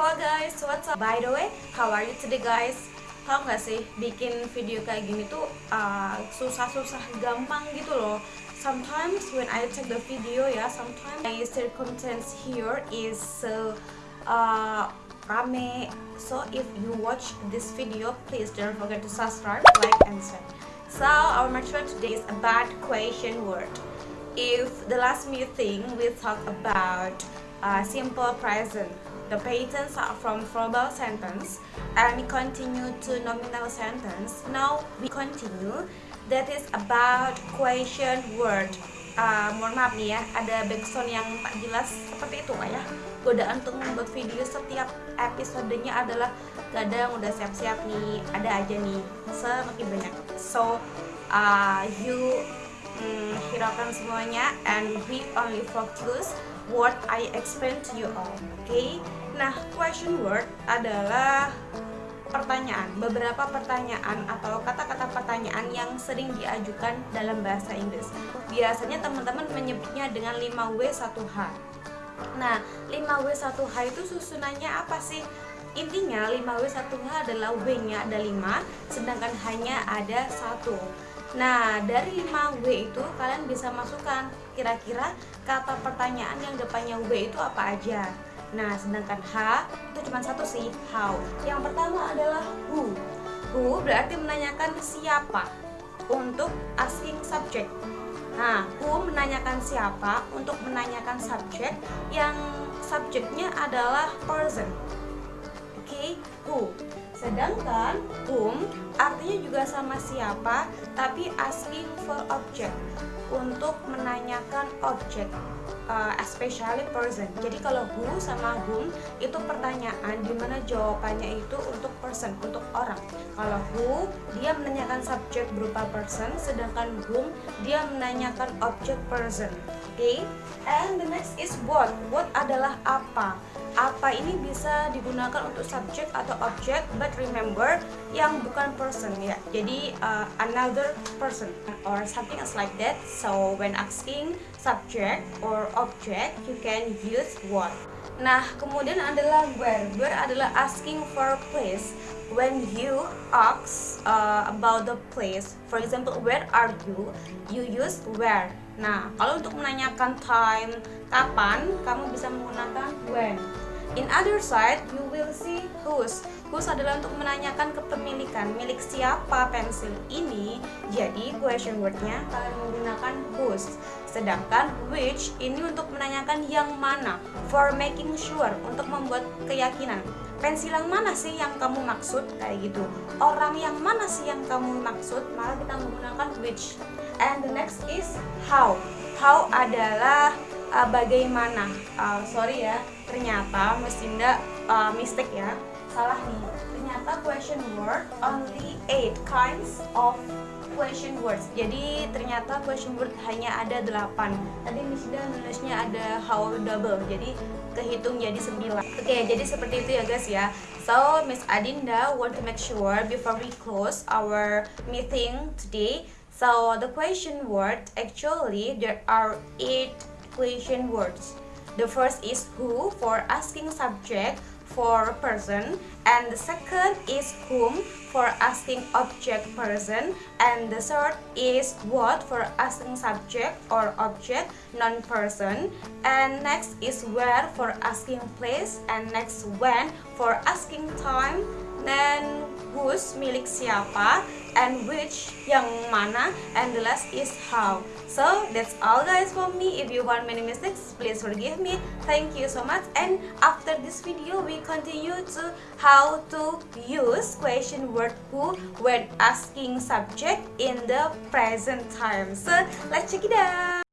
guys, what's up? By the way, how are you today guys? Tau gak sih, bikin video kayak gini tuh uh, susah-susah gampang gitu loh. Sometimes when I take the video ya, sometimes my circumstance here is so uh, rame. So if you watch this video, please don't forget to subscribe, like, and share. So our material today is about question word. If the last meeting we talk about uh, simple present The patterns are from verbal sentence and we continue to nominal sentence. Now we continue. That is about question word. Uh, mohon maaf nih ya, ada background yang tak jelas seperti itu pak ya. Godaan untuk membuat video setiap episodenya adalah kadang udah siap-siap nih, ada aja nih semakin banyak. So uh, you mm, hiraukan semuanya and we only focus what I explain to you all. Oke? Okay? Nah, question word adalah pertanyaan, beberapa pertanyaan atau kata-kata pertanyaan yang sering diajukan dalam bahasa Inggris. Biasanya teman-teman menyebutnya dengan 5W1H. Nah, 5W1H itu susunannya apa sih? Intinya 5W1H adalah W-nya ada 5, sedangkan hanya ada satu. Nah, dari 5W itu kalian bisa masukkan kira-kira kata pertanyaan yang depannya W itu apa aja. Nah, sedangkan H itu cuma satu sih, how. Yang pertama adalah who. Who berarti menanyakan siapa untuk asking subject. Nah, who menanyakan siapa untuk menanyakan subject yang subjeknya adalah person. Oke, okay? who. Sedangkan whom artinya juga sama siapa, tapi asking for object untuk menanyakan objek uh, especially person. Jadi kalau who sama whom itu pertanyaan di mana jawabannya itu untuk person, untuk orang. Kalau who dia menanyakan subjek berupa person, sedangkan whom dia menanyakan objek person. Oke? Okay? And the next is what. What adalah apa? Apa ini bisa digunakan untuk subjek atau objek, but remember yang bukan person ya. Jadi uh, another person or something else like that. So when asking subject or object, you can use what. Nah, kemudian adalah where. Where adalah asking for place. When you ask uh, about the place, for example, where are you? You use where. Nah, kalau untuk menanyakan time, kapan, kamu bisa menggunakan when. In other side, you will see whose. Whose adalah untuk menanyakan kepemilikan, milik siapa pensil ini. Jadi question wordnya kalian menggunakan whose. Sedangkan which ini untuk menanyakan yang mana. For making sure, untuk membuat keyakinan. Pensil yang mana sih yang kamu maksud? Kayak gitu. Orang yang mana sih yang kamu maksud? Maka kita menggunakan which. And the next is how. How adalah uh, bagaimana uh, sorry ya ternyata Miss Dinda uh, mistake ya salah nih. Ternyata question word only eight kinds of question words. Jadi ternyata question word hanya ada 8 tadi Miss Dinda nulisnya ada how double jadi kehitung jadi 9 oke okay, jadi seperti itu ya guys ya. So Miss Adinda want to make sure before we close our meeting today. So the question word actually there are eight question words. The first is who for asking subject for person and the second is whom for asking object person and the third is what for asking subject or object non-person and next is where for asking place and next when for asking time then whose milik siapa and which yang mana and the last is how. So that's all guys for me. If you want many mistakes please forgive me. Thank you so much. And after this video we continue to how to use question word who when asking subject in the present time. So let's check it out